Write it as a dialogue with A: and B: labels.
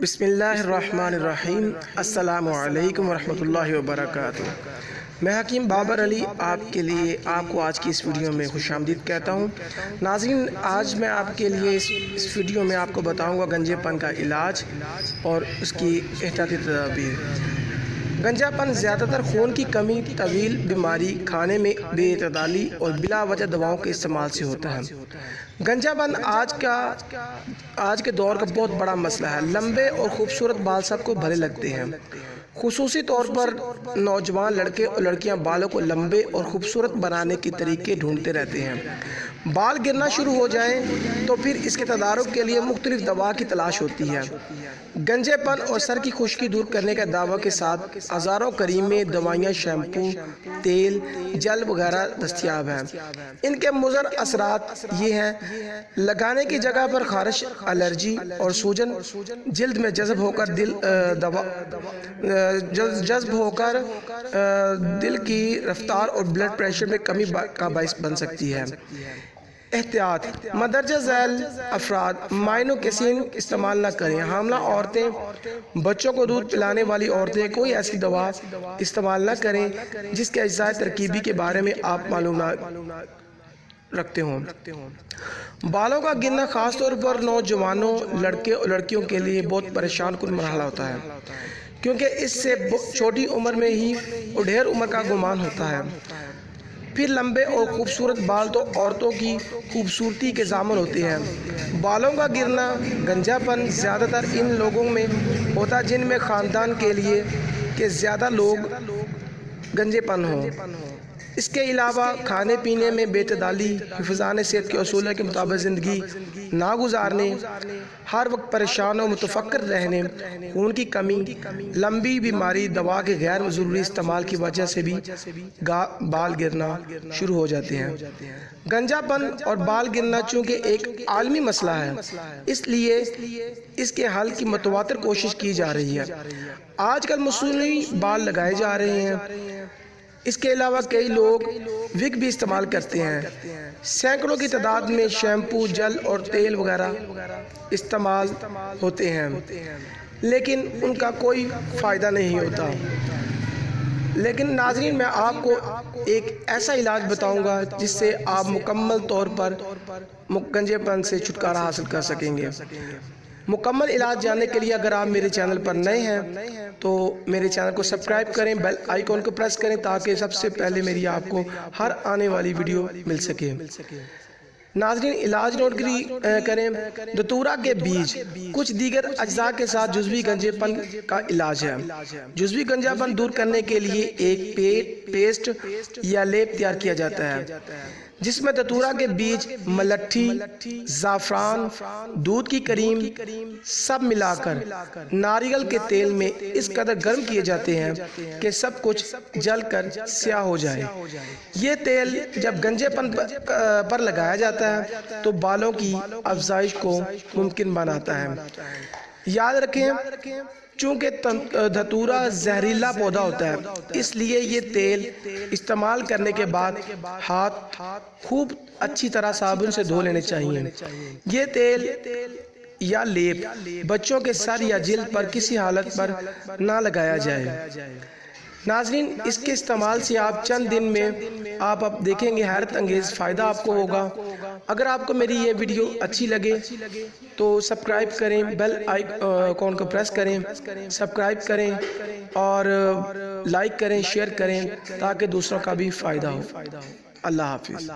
A: بسم اللہ الرحمن الرحیم السلام علیکم ورحمۃ اللہ وبرکاتہ میں حکیم بابر علی آپ کے لیے آپ کو آج کی اس ویڈیو میں خوش آمدید کہتا ہوں ناظرین آج میں آپ کے لیے اس اس ویڈیو میں آپ کو بتاؤں گا گنجے پن کا علاج اور اس کی احتیاطی تدابیر گنجا پن زیادہ تر خون کی کمی، طویل بیماری کھانے میں بے اعتدالی اور بلا وجہ دواؤں کے استعمال سے ہوتا ہے۔ گنجا پن آج کا، آج کے دور کا بہت بڑا مسئلہ ہے۔ لمبے اور خوبصورت بال سب کو بھلے لگتے ہیں۔ خصوصی طور پر نوجوان لڑکے اور لڑکیاں بالوں کو لمبے اور خوبصورت بنانے کے طریقے ڈھونڈتے رہتے ہیں۔ بال گرنا شروع ہو جائیں تو پھر اس کے تدارک کے لیے مختلف دوا کی تلاش ہوتی ہے۔ گنجے پن اور سر کی خشکی دور کرنے کے دعوے کے ساتھ ہزاروں کریمیں دوائیاں، شیمپو، تیل، جل وغیرہ دستیاب ہیں۔ ان کے مضر اثرات یہ ہیں، لگانے کی جگہ پر خارش، الرجی اور سوجن جلد میں جذب ہو کر دل دوا جذب ہو کر دل کی رفتار اور بلڈ پریشر میں کمی کا باعث بن سکتی ہے۔ احتیاط، مدرجہ ذیل افراد، مائنو استعمال نہ کریں۔ حاملہ عورتیں، بچوں کو دودھ پلانے والی عورتیں، کوئی ایسی دوا استعمال نہ کریں جس کے اجزاء ترکیبی کے بارے میں آپ معلومات رکھتے ہوں۔ بالوں کا گرنا خاص طور پر نوجوانوں، لڑکے اور لڑکیوں کے لیے بہت پریشان کن مرحلہ ہوتا ہے۔ کیونکہ اس سے چھوٹی عمر میں ہی اڈھیر عمر کا گمان ہوتا ہے۔ پھر لمبے اور خوبصورت بال تو عورتوں کی خوبصورتی کے زامن ہوتے ہیں۔ بالوں کا گرنا گنجا پن زیادہ تر ان لوگوں میں ہوتا جن میں خاندان کے لیے کہ زیادہ لوگ گنجے پن ہوں۔ اس کے علاوہ کھانے پینے میں بے تدالی حفظان صحت کے اصولہ کے مطابق زندگی نہ گزارنے ہر وقت پریشان و متفکر رہنے، خون کی کمی، لمبی بیماری، دوا کے غیر ضروری استعمال کی وجہ سے بھی بال گرنا شروع ہو جاتے ہیں۔ گنجا پن اور بال گرنا چونکہ ایک عالمی مسئلہ ہے، اس لیے اس کے حل کی متواتر کوشش کی جا رہی ہے۔ آج کل مصنوعی بال لگائے جا رہے ہیں۔ اس کے علاوہ کئی لوگ وگ بھی استعمال کرتے ہیں۔ سینکڑوں کی تعداد میں شیمپو، جل اور تیل وغیرہ استعمال ہوتے ہیں۔ لیکن ان کا کوئی فائدہ نہیں ہوتا۔ لیکن ناظرین، میں آپ کو ایک ایسا علاج بتاؤں گا جس سے آپ مکمل طور پر گنجے پن سے چھٹکارا حاصل کر سکیں گے۔ مکمل علاج جاننے کے لیے اگر آپ میرے چینل پر نئے ہیں، تو میرے چینل کو سبسکرائب کریں، بیل آئیکن کو پریس کریں تاکہ سب سے پہلے میری آپ کو ہر آنے والی ویڈیو مل سکے۔ ناظرین، علاج نوٹ کریں۔ دتورہ کے بیج، کچھ دیگر اجزاء کے ساتھ جزوی گنجے پن کا علاج ہے۔ جزوی گنجا پن دور کرنے کے لیے ایک پیٹ پیسٹ یا لیپ تیار کیا جاتا ہے۔ جس میں دتورہ کے بیج ملٹھی، زعفران، دودھ کی کریم سب ملا کر ناریل کے تیل میں اس قدر گرم کیے جاتے ہیں کہ سب کچھ جل کر سیاہ ہو جائے۔ یہ تیل جب گنجے پن پر لگایا جاتا ہے تو بالوں کی افزائش کو ممکن بناتا ہے۔ یاد رکھیں چونکہ دھتورا زہریلا پودا ہوتا ہے، اس لیے یہ تیل استعمال کرنے کے بعد ہاتھ خوب اچھی طرح صابن سے دھو لینے چاہیے۔ یہ تیل یا لیپ بچوں کے سر یا جلد پر کسی حالت پر نہ لگایا جائے۔ ناظرین، اس کے استعمال سے آپ چند دن میں آپ اب دیکھیں گے حیرت انگیز فائدہ آپ کو ہوگا۔ اگر آپ کو میری یہ ویڈیو اچھی لگے تو سبسکرائب کریں، بیل آئیکن کو پریس کریں، سبسکرائب کریں اور لائک کریں، شیئر کریں تاکہ دوسروں کا بھی فائدہ ہو۔ اللہ حافظ۔